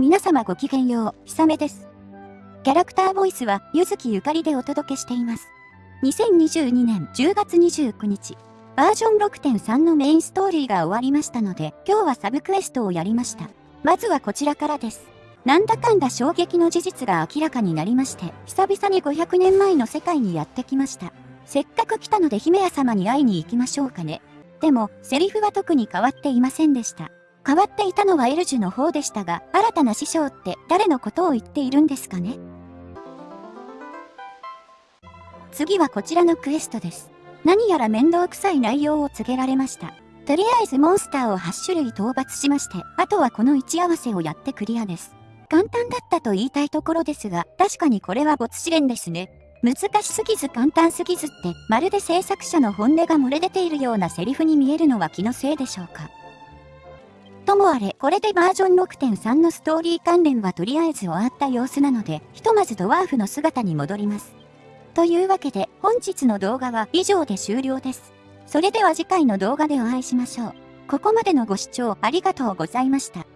皆様ごきげんよう、ひさめです。キャラクターボイスは、ゆずきゆかりでお届けしています。2022年10月29日、バージョン6.3のメインストーリーが終わりましたので、今日はサブクエストをやりました。まずはこちらからです。なんだかんだ衝撃の事実が明らかになりまして、久々に500年前の世界にやってきました。せっかく来たので姫屋様に会いに行きましょうかね。でも、セリフは特に変わっていませんでした。変わっていたのはエルジュの方でしたが、新たな師匠って誰のことを言っているんですかね？次はこちらのクエストです。何やら面倒くさい内容を告げられました。とりあえずモンスターを8種類討伐しまして、あとはこの位置合わせをやってクリアです。簡単だったと言いたいところですが、確かにこれは没試練ですね。難しすぎず簡単すぎずって、まるで制作者の本音が漏れ出ているようなセリフに見えるのは気のせいでしょうか？ともあれ、これでバージョン6.3のストーリー関連はとりあえず終わった様子なので、ひとまずドワーフの姿に戻ります。というわけで、本日の動画は以上で終了です。それでは次回の動画でお会いしましょう。ここまでのご視聴ありがとうございました。